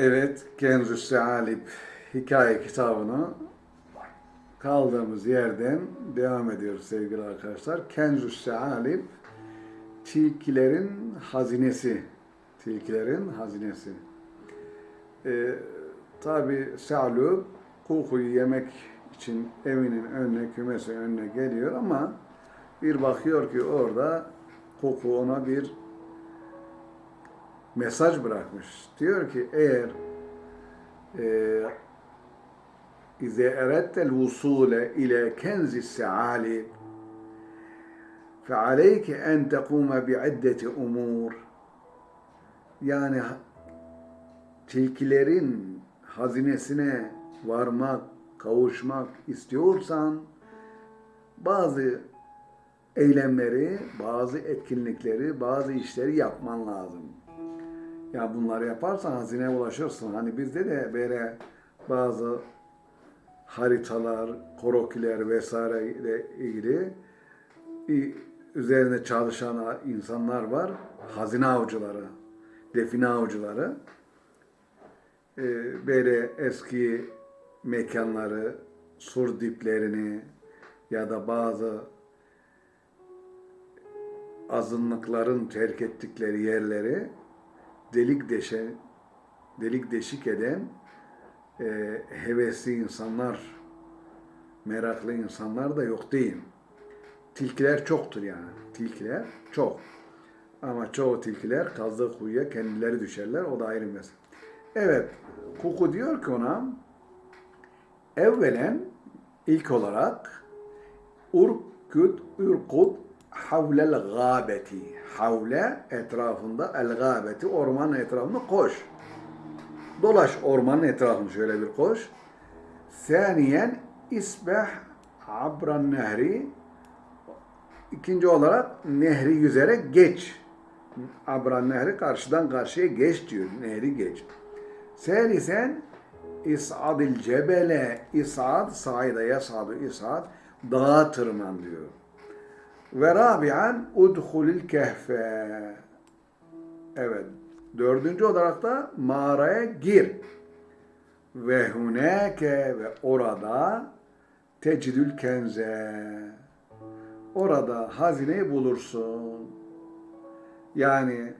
Evet, Kenzu Sealip hikaye kitabını kaldığımız yerden devam ediyoruz sevgili arkadaşlar. Kenzu Sealip tilkilerin hazinesi. Tilkilerin hazinesi. Ee, Tabi Sealip kokuyu yemek için evinin önüne, kümesi önüne geliyor ama bir bakıyor ki orada koku ona bir mesaj bırakmış. Diyor ki eğer e, İze erettel vusule ile kenzi seali fealeyke en tekuma bi'iddeti umur yani tilkilerin hazinesine varmak, kavuşmak istiyorsan bazı eylemleri, bazı etkinlikleri, bazı işleri yapman lazım. Ya bunları yaparsan hazineye ulaşırsın. Hani bizde de böyle bazı haritalar, krokiler vesaire ile ilgili üzerine çalışan insanlar var. Hazine avcıları, define avcıları. Böyle eski mekanları, sur diplerini ya da bazı azınlıkların terk ettikleri yerleri delik deşe, delik deşik eden e, hevesli insanlar, meraklı insanlar da yok değil. Tilkiler çoktur yani. Tilkiler çok. Ama çoğu tilkiler kazdığı kuyuya kendileri düşerler. O da ayrı mesele. Evet. Kuku diyor ki ona evvelen ilk olarak urkut urkut havlel gâbeti. Havle etrafında el gâbeti ormanın etrafında koş. Dolaş ormanın etrafını şöyle bir koş. Saniyen isbeh abran nehri İkinci olarak nehri yüzerek geç. Abran nehri karşıdan karşıya geç diyor. Nehri geç. Selisen is'adil cebele is'ad saide yasadu is'ad dağa tırman diyor. Ve rabi'an udhulil kehfe. Evet. Dördüncü olarak da mağaraya gir. Ve hunake ve orada tecidül kenze. Orada hazineyi bulursun. Yani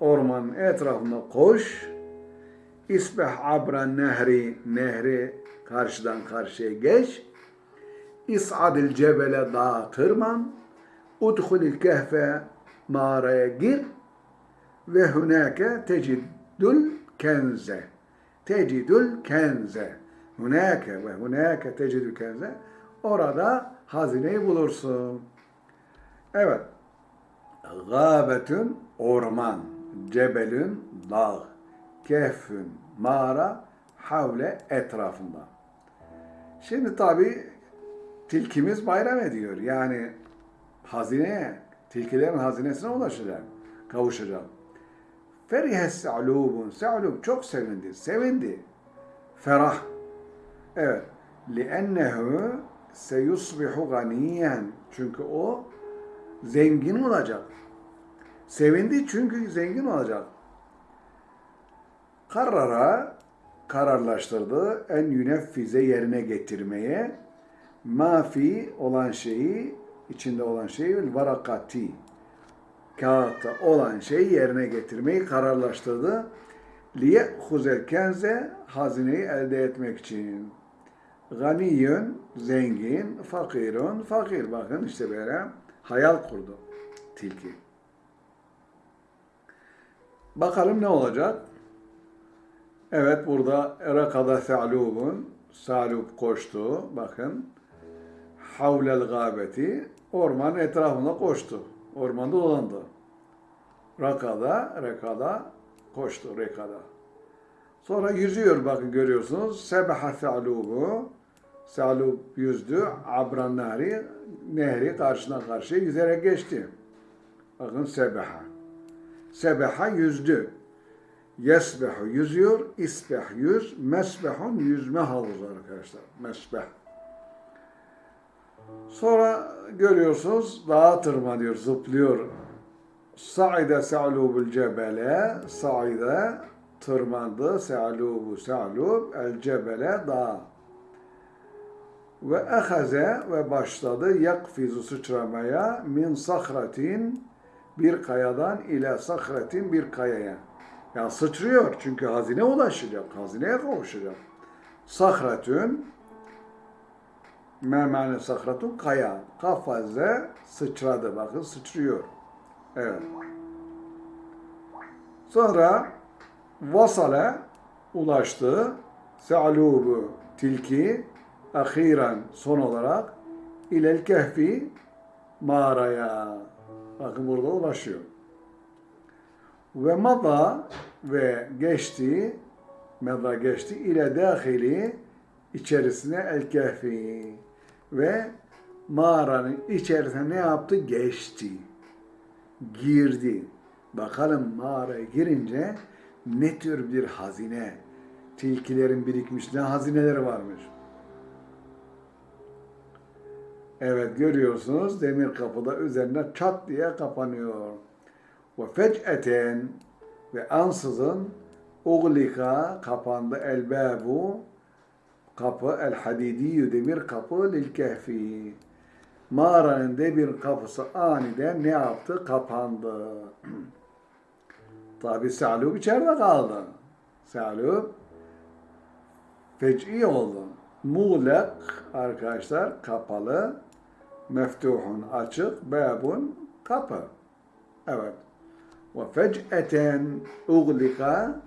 ormanın etrafında koş. İsbeh abran nehri, nehri karşıdan karşıya geç. İs'adil cebele dağa tırman. Udhulil kehfe mağaraya gir ve hunake tecidül kenze. Tecidül kenze. Hunake ve hunake tecidül kenze. Orada hazineyi bulursun. Evet. Gâbetün orman, cebelün dağ, kehfün mağara, havle etrafında. Şimdi tabi tilkimiz bayram ediyor. Yani hazineye, tilkilerin hazinesine ulaşacak, kavuşacak. Ferihe se'lubun. Se'lub çok sevindi. Sevindi. Ferah. Evet. لِأَنَّهُ seyusbihu ganiyen. Çünkü o zengin olacak. Sevindi çünkü zengin olacak. Karara kararlaştırdı en yüneffize yerine getirmeye mafi olan şeyi içinde olan şeyi varakati kağıtta olan şeyi yerine getirmeyi kararlaştırdı. Liye huzel kenze hazineyi elde etmek için. Ganiyün zengin, fakirun fakir. Bakın işte böyle hayal kurdu tilki. Bakalım ne olacak? Evet burada Erakada Se'lubun Salub koştu. Bakın. Havlel gâbeti ormanın etrafında koştu. Ormanda dolandı. Rakada, rekada koştu rekada. Sonra yüzüyor bakın görüyorsunuz. Sebaha se'lubu. Se'lub yüzdü. Abran nehri. Nehri karşına karşıya yüzerek geçti. Bakın sebaha. Sebaha yüzdü. Yesbehu yüzüyor. İsbeh yüz. Mesbehun yüzme havuzu arkadaşlar. Mesbeh. Sonra görüyorsunuz dağa tırmanıyor, zıplıyor. Sa'ide se'lubul cebele, sa'ide tırmandı. Se'alubu se'alub el cebele dağa. Ve ehaze ve başladı yakfizu sıçramaya min sahratin bir kayadan ile sahratin bir kayaya. Ya sıçrıyor çünkü hazine ulaşacak, hazineye kavuşacak. Sahratün memane sahratun kaya. Kafaze sıçradı. Bakın sıçrıyor. Evet. Sonra vasale ulaştı. Se'alubu tilki ahiren son olarak ilel kehfi mağaraya. Bakın burada ulaşıyor. Ve mada ve geçti mada geçti ile dahili içerisine el kehfi ve mağaranın içerisine ne yaptı? Geçti. Girdi. Bakalım mağaraya girince ne tür bir hazine, tilkilerin birikmiş ne hazineleri varmış. Evet görüyorsunuz demir kapıda üzerine çat diye kapanıyor. Ve fec'eten ve ansızın uglika kapandı elbabu kapı el hadidiyyu demir kapı lil kehfi. Mağaranın demir kapısı aniden ne yaptı? Kapandı. Tabi Sa'lub içeride kaldı. Sa'lub fec'i oldu. Muğlak arkadaşlar kapalı. Meftuhun açık. Babun kapı. Evet. Ve fec'eten uglika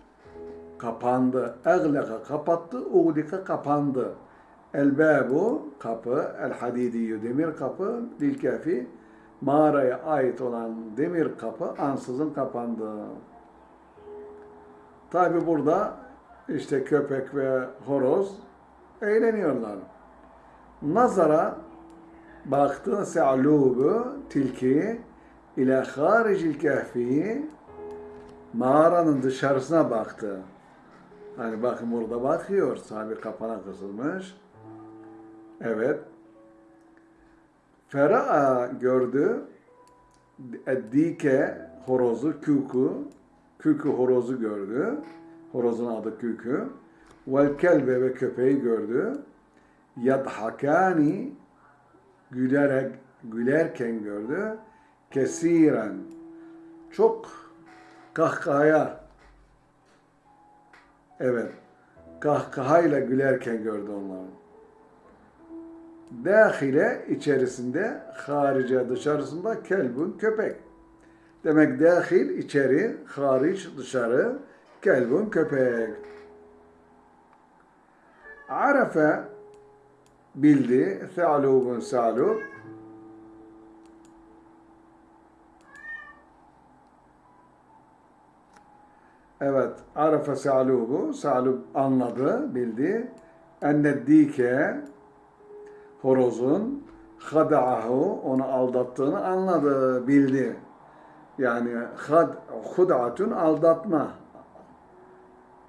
kapandı. Egleka kapattı. Uglika kapandı. El babu kapı. El hadidiyyu demir kapı. Dil mağaraya ait olan demir kapı ansızın kapandı. Tabi burada işte köpek ve horoz eğleniyorlar. Nazara baktı se'lubu tilki ile haricil kehfi mağaranın dışarısına baktı. Hani bakın burada bakıyor. Sahibi kapana kısılmış. Evet. Fera'a gördü. Eddike horozu küku. Küku horozu gördü. Horozun adı Küku. Vel kelbe ve köpeği gördü. Yadhakani gülerek gülerken gördü. Kesiren çok kahkahaya evet kahkahayla gülerken gördü onları. Dahile içerisinde, harice dışarısında kelbun köpek. Demek dahil içeri, hariç dışarı, kelbun köpek. Arafe bildi, se'alubun se'alub. Evet, arafe se'alubu, se'alub anladı, bildi. Enneddike, horozun, hada'ahu, onu aldattığını anladı, bildi. Yani had, hud'atun aldatma.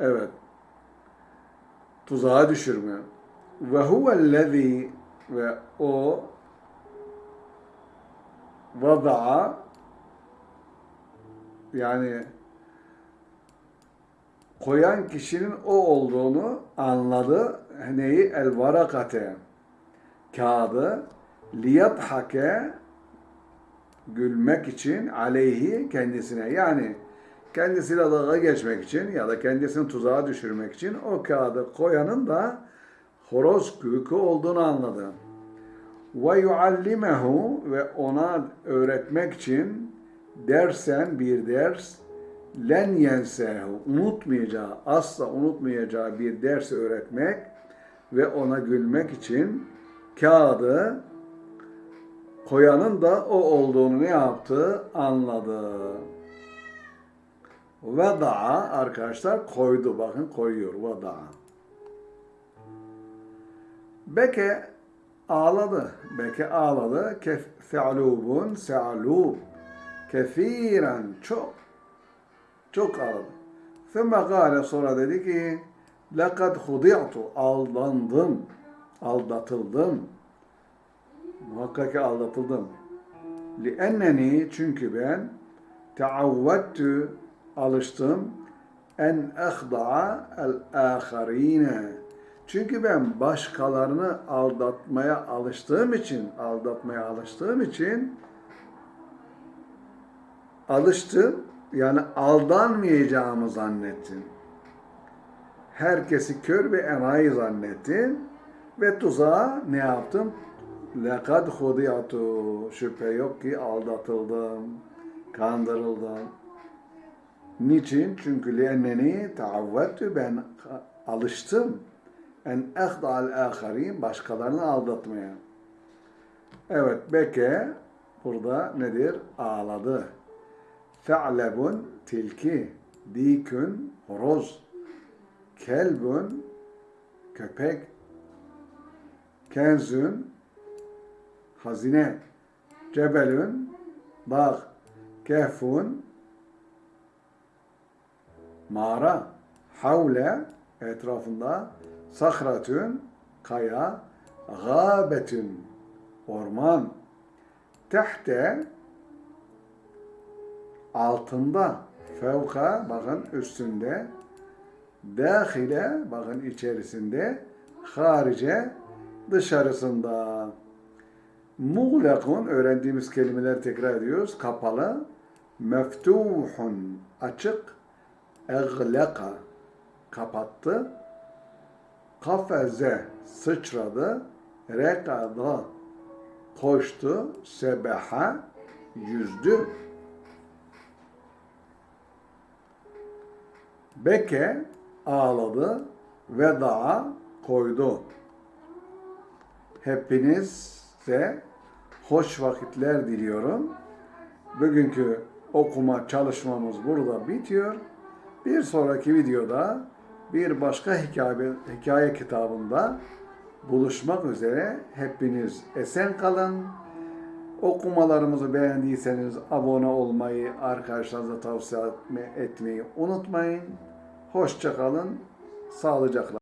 Evet. Tuzağa düşürme. Ve huvellezî ve o vada'a yani koyan kişinin o olduğunu anladı. Neyi? El varakate kağıdı liyathake gülmek için aleyhi kendisine yani kendisiyle dalga geçmek için ya da kendisini tuzağa düşürmek için o kağıdı koyanın da horoz kükü olduğunu anladı. Ve yuallimehu ve ona öğretmek için dersen bir ders len yensehu unutmayacağı, asla unutmayacağı bir ders öğretmek ve ona gülmek için kağıdı koyanın da o olduğunu ne yaptı? Anladı. Veda'a arkadaşlar koydu. Bakın koyuyor. Veda'a. Beke ağladı. Beke ağladı. Kef fe'lubun se'lub. Kefiren çok çok ağladı. Sümme gâle sonra dedi ki lekad hudi'tu aldandım. Aldatıldım. Muhakkak ki aldatıldım. Li'enneni çünkü ben teavvettü alıştım en ehda'a el-âkharîne. Çünkü ben başkalarını aldatmaya alıştığım için, aldatmaya alıştığım için alıştım yani aldanmayacağımı zannettim. Herkesi kör ve enayi zannettim. Ve tuzağa ne yaptım? Lekad hudiyatu. Şüphe yok ki aldatıldım, kandırıldım. Niçin? Çünkü lienneni taavvettü ben alıştım. En ehda'al aharin başkalarını aldatmaya. Evet Beke burada nedir? Ağladı. Fe'lebun tilki, dikün horoz, kelbun köpek, kenzün hazine, cebelün dağ, kehfun mağara, havle etrafında, sahratün kaya, gâbetün orman, tehte altında, fevka bakın üstünde, dahile bakın içerisinde, harice dışarısında. Muğlakun öğrendiğimiz kelimeler tekrar ediyoruz. Kapalı. Meftuhun açık. Egleka kapattı. Kafeze sıçradı. Rekada koştu. Sebeha yüzdü. Beke ağladı. Veda koydu. Hepinize hoş vakitler diliyorum. Bugünkü okuma çalışmamız burada bitiyor. Bir sonraki videoda bir başka hikaye, hikaye kitabında buluşmak üzere. Hepiniz esen kalın. Okumalarımızı beğendiyseniz abone olmayı, arkadaşlarınıza tavsiye etmeyi unutmayın. Hoşça kalın, sağlıcakla.